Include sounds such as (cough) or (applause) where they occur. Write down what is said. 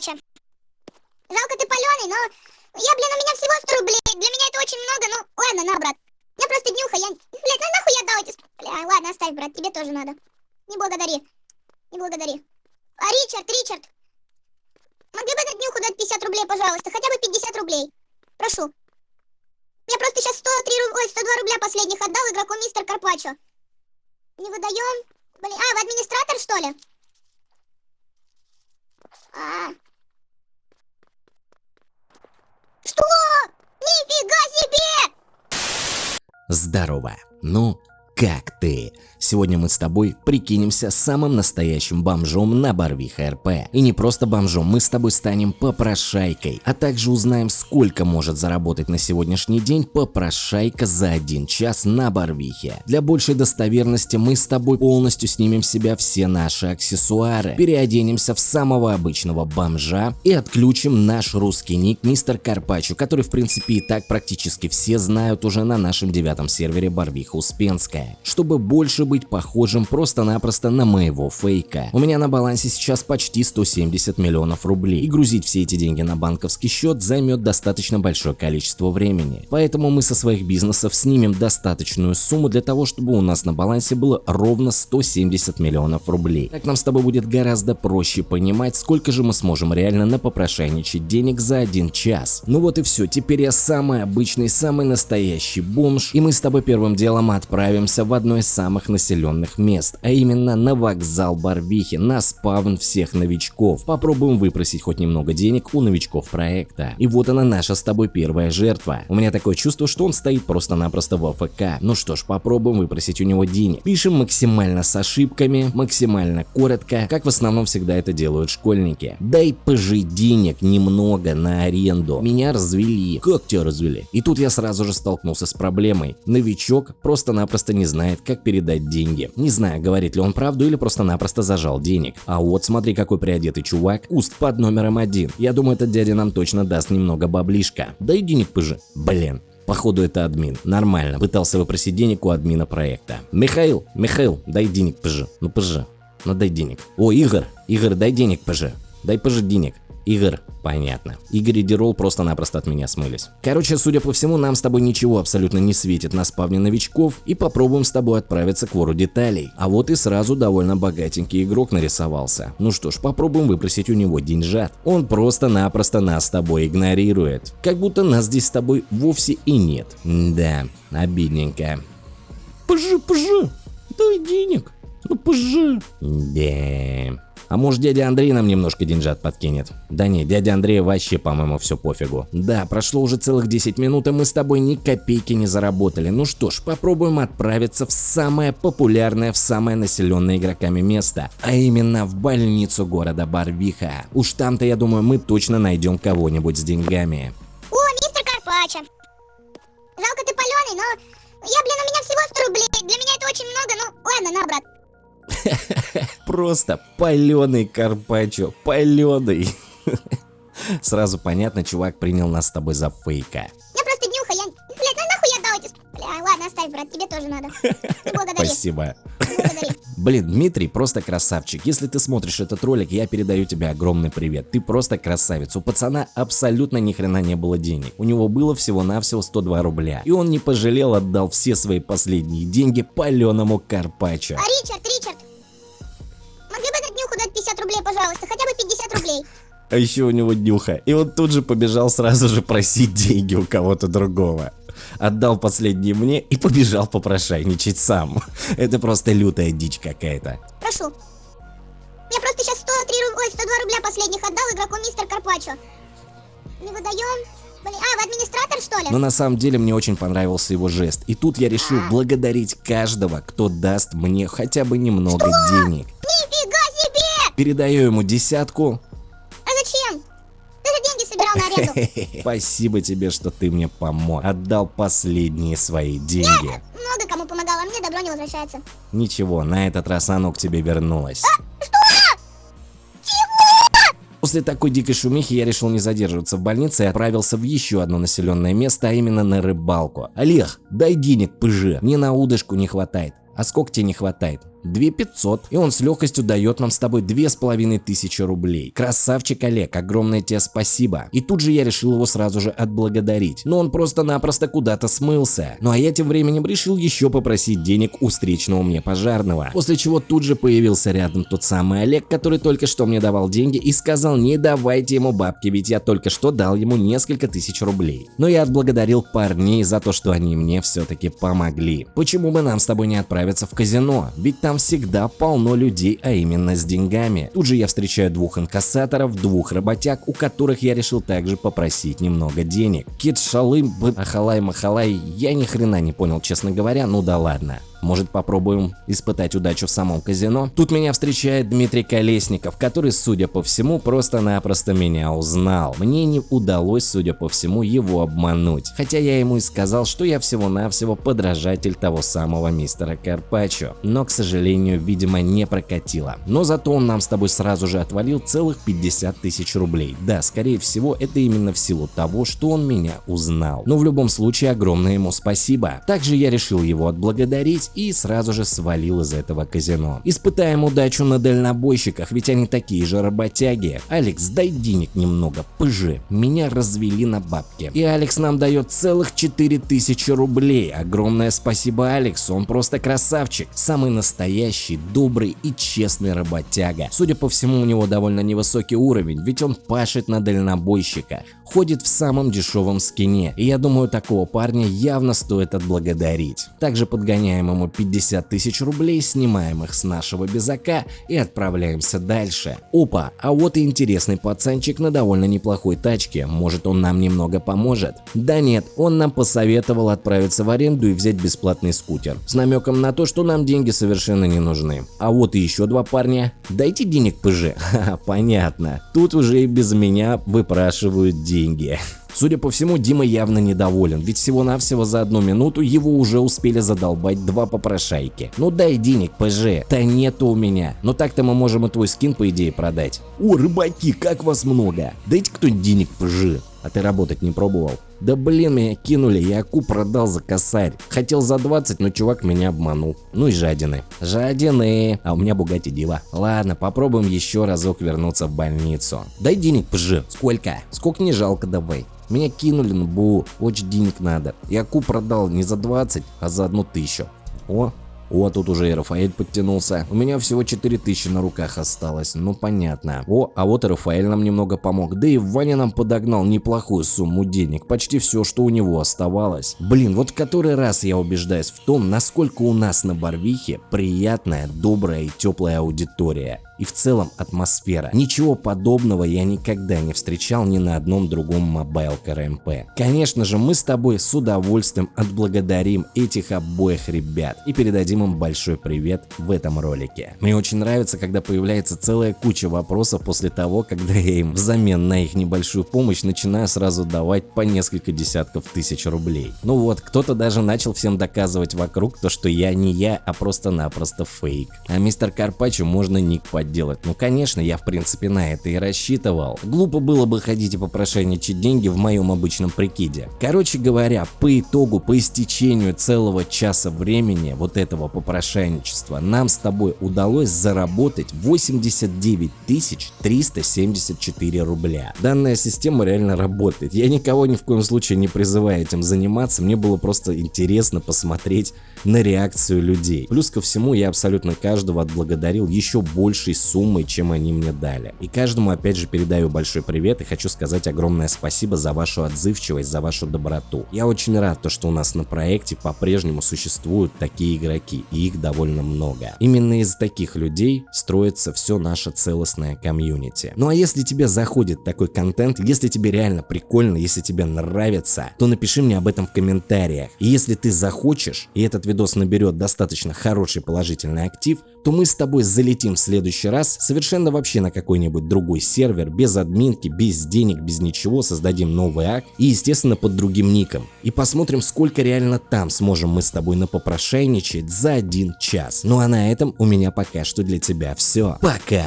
Карпача. Жалко ты паленый, но... Я, блин, у меня всего 100 рублей. Для меня это очень много, ну... Ладно, на, брат. Я просто днюха, я... Блядь, ну нахуй я дал эти... Бля, ладно, оставь, брат, тебе тоже надо. Не благодари. Не благодари. А, Ричард, Ричард. Могли бы на днюху дать 50 рублей, пожалуйста? Хотя бы 50 рублей. Прошу. Я просто сейчас 103 руб... Ой, 102 рубля последних отдал игроку мистер Карпачо. Не выдаем. Блин, а, вы администратор, что ли? А. Нифига себе! Здорово. Ну, как ты? Сегодня мы с тобой прикинемся самым настоящим бомжом на Барвиха РП. И не просто бомжом, мы с тобой станем попрошайкой, а также узнаем, сколько может заработать на сегодняшний день попрошайка за один час на Барвихе. Для большей достоверности мы с тобой полностью снимем с себя все наши аксессуары, переоденемся в самого обычного бомжа и отключим наш русский ник Мистер Карпачо, который в принципе и так практически все знают уже на нашем девятом сервере Барвиха Успенская, чтобы больше быть похожим просто-напросто на моего фейка. У меня на балансе сейчас почти 170 миллионов рублей, и грузить все эти деньги на банковский счет займет достаточно большое количество времени. Поэтому мы со своих бизнесов снимем достаточную сумму для того, чтобы у нас на балансе было ровно 170 миллионов рублей. Так нам с тобой будет гораздо проще понимать, сколько же мы сможем реально напопрошайничать денег за один час. Ну вот и все, теперь я самый обычный, самый настоящий бомж, и мы с тобой первым делом отправимся в одно из самых населенных мест, а именно на вокзал Барвихи, на спавн всех новичков. Попробуем выпросить хоть немного денег у новичков проекта. И вот она наша с тобой первая жертва. У меня такое чувство, что он стоит просто-напросто в АФК. Ну что ж, попробуем выпросить у него денег. Пишем максимально с ошибками, максимально коротко, как в основном всегда это делают школьники. Дай пожить денег немного на аренду. Меня развели. Как тебя развели? И тут я сразу же столкнулся с проблемой. Новичок просто-напросто не знает, как передать деньги. Не знаю, говорит ли он правду или просто-напросто зажал денег. А вот смотри, какой приодетый чувак. Уст под номером один. Я думаю, этот дядя нам точно даст немного баблишка. Дай денег пыжи. Блин. Походу это админ. Нормально. Пытался выпросить денег у админа проекта. Михаил, Михаил, дай денег, пыжи. Ну пыжи. Ну дай денег. О, Игорь, Игорь, дай денег, пыжи. Дай пыжи денег. Игорь, понятно. Игорь и Дирол просто-напросто от меня смылись. Короче, судя по всему, нам с тобой ничего абсолютно не светит на спавне новичков и попробуем с тобой отправиться к вору деталей. А вот и сразу довольно богатенький игрок нарисовался. Ну что ж, попробуем выпросить у него деньжат. Он просто-напросто нас с тобой игнорирует. Как будто нас здесь с тобой вовсе и нет. Да, обидненько. Пожи, пожи, дай денег. Ну пожи. Да. А может дядя Андрей нам немножко деньжат подкинет? Да не, дядя Андрей вообще по-моему все пофигу. Да, прошло уже целых 10 минут и мы с тобой ни копейки не заработали. Ну что ж, попробуем отправиться в самое популярное, в самое населенное игроками место. А именно в больницу города Барвиха. Уж там-то я думаю мы точно найдем кого-нибудь с деньгами. О, мистер Карпача. Жалко ты паленый, но... Я, блин, у меня всего 100 рублей. Для меня это очень много, ну ладно, на, брат. (laughs) Просто паленый Карпачо, паленый. (laughs) Сразу понятно, чувак принял нас с тобой за фейка. Я просто днюха, я... Блядь, ну нахуй я дал эти... Бля, ладно, оставь, брат, тебе тоже надо. (laughs) Благодари. Спасибо. Благодари. Блин, Дмитрий просто красавчик. Если ты смотришь этот ролик, я передаю тебе огромный привет. Ты просто красавец. У пацана абсолютно ни хрена не было денег. У него было всего-навсего 102 рубля. И он не пожалел, отдал все свои последние деньги паленому Карпачо. А Ричард, Ричард. А еще у него днюха. И он тут же побежал сразу же просить деньги у кого-то другого. Отдал последние мне и побежал попрошайничать сам. Это просто лютая дичь какая-то. Прошу. Я просто сейчас 103 руб... Ой, 102 рубля последних отдал игроку мистер Карпачо. Не выдаем. Блин, а, вы администратор, что ли? Но на самом деле мне очень понравился его жест. И тут я решил благодарить каждого, кто даст мне хотя бы немного денег. Нифига себе! Передаю ему десятку. А зачем? Ты же деньги собирал на аренду. (laughs) Спасибо тебе, что ты мне помог. Отдал последние свои деньги. Много кому помогал, а мне добро не возвращается. Ничего, на этот раз оно к тебе вернулось. Что? После такой дикой шумихи я решил не задерживаться в больнице и отправился в еще одно населенное место, а именно на рыбалку. Олег, дай денег, пыжи, мне на удочку не хватает. А сколько тебе не хватает? 2500. И он с легкостью дает нам с тобой 2500 рублей. Красавчик Олег, огромное тебе спасибо. И тут же я решил его сразу же отблагодарить. Но он просто-напросто куда-то смылся. Ну а я тем временем решил еще попросить денег у встречного мне пожарного. После чего тут же появился рядом тот самый Олег, который только что мне давал деньги и сказал не давайте ему бабки, ведь я только что дал ему несколько тысяч рублей. Но я отблагодарил парней за то, что они мне все-таки помогли. Почему бы нам с тобой не отправиться в казино? Ведь там всегда полно людей, а именно с деньгами. Тут же я встречаю двух инкассаторов, двух работяг, у которых я решил также попросить немного денег. Кит Шалым, Ахалай Махалай, я ни хрена не понял, честно говоря, ну да ладно. Может попробуем испытать удачу в самом казино? Тут меня встречает Дмитрий Колесников, который, судя по всему, просто-напросто меня узнал. Мне не удалось, судя по всему, его обмануть. Хотя я ему и сказал, что я всего-навсего подражатель того самого мистера Карпачо. Но, к сожалению, видимо, не прокатило. Но зато он нам с тобой сразу же отвалил целых 50 тысяч рублей. Да, скорее всего, это именно в силу того, что он меня узнал. Но в любом случае, огромное ему спасибо. Также я решил его отблагодарить и сразу же свалил из этого казино. Испытаем удачу на дальнобойщиках, ведь они такие же работяги. Алекс, дай денег немного, пыжи. Меня развели на бабки. И Алекс нам дает целых 4000 рублей. Огромное спасибо Алексу, он просто красавчик. Самый настоящий, добрый и честный работяга. Судя по всему, у него довольно невысокий уровень, ведь он пашет на дальнобойщиках. Ходит в самом дешевом скине, и я думаю, такого парня явно стоит отблагодарить. Также подгоняем ему 50 тысяч рублей, снимаем их с нашего безака и отправляемся дальше. Опа, а вот и интересный пацанчик на довольно неплохой тачке, может он нам немного поможет? Да нет, он нам посоветовал отправиться в аренду и взять бесплатный скутер, с намеком на то, что нам деньги совершенно не нужны. А вот и еще два парня. Дайте денег ПЖ. (laughs) Ха, понятно. Тут уже и без меня выпрашивают деньги. Судя по всему, Дима явно недоволен, ведь всего-навсего за одну минуту его уже успели задолбать два попрошайки. Ну дай денег, ПЖ. Да нету у меня. Но так-то мы можем и твой скин по идее продать. О, рыбаки, как вас много. Дайте кто-нибудь денег, ПЖ. А ты работать не пробовал? Да блин, меня кинули, я аку продал за косарь. Хотел за 20, но чувак меня обманул. Ну и жадины. Жадины. А у меня Бугати Дива. Ладно, попробуем еще разок вернуться в больницу. Дай денег, ПЖ. Сколько? Сколько не жалко давай. Меня кинули на БУ, очень денег надо. Я ку продал не за 20, а за одну тысячу. О, о, тут уже и Рафаэль подтянулся. У меня всего 4000 на руках осталось, ну понятно. О, а вот и Рафаэль нам немного помог. Да и Ваня нам подогнал неплохую сумму денег, почти все, что у него оставалось. Блин, вот который раз я убеждаюсь в том, насколько у нас на Барвихе приятная, добрая и теплая аудитория и в целом атмосфера. Ничего подобного я никогда не встречал ни на одном другом mobile CRMP. Конечно же, мы с тобой с удовольствием отблагодарим этих обоих ребят и передадим им большой привет в этом ролике. Мне очень нравится, когда появляется целая куча вопросов после того, когда я им взамен на их небольшую помощь начинаю сразу давать по несколько десятков тысяч рублей. Ну вот, кто-то даже начал всем доказывать вокруг то, что я не я, а просто-напросто фейк. А мистер Карпачо можно ник подделать делать. Ну конечно, я в принципе на это и рассчитывал. Глупо было бы ходить и попрошайничать деньги в моем обычном прикиде. Короче говоря, по итогу, по истечению целого часа времени вот этого попрошайничества, нам с тобой удалось заработать 89 374 рубля. Данная система реально работает. Я никого ни в коем случае не призываю этим заниматься, мне было просто интересно посмотреть на реакцию людей. Плюс ко всему я абсолютно каждого отблагодарил еще большей суммой, чем они мне дали. И каждому опять же передаю большой привет и хочу сказать огромное спасибо за вашу отзывчивость, за вашу доброту. Я очень рад, то, что у нас на проекте по-прежнему существуют такие игроки, и их довольно много. Именно из таких людей строится все наше целостное комьюнити. Ну а если тебе заходит такой контент, если тебе реально прикольно, если тебе нравится, то напиши мне об этом в комментариях. И если ты захочешь, и этот видос наберет достаточно хороший положительный актив, то мы с тобой залетим в следующий раз совершенно вообще на какой-нибудь другой сервер, без админки, без денег, без ничего, создадим новый акт и естественно под другим ником. И посмотрим сколько реально там сможем мы с тобой напопрошайничать за один час. Ну а на этом у меня пока что для тебя все. Пока!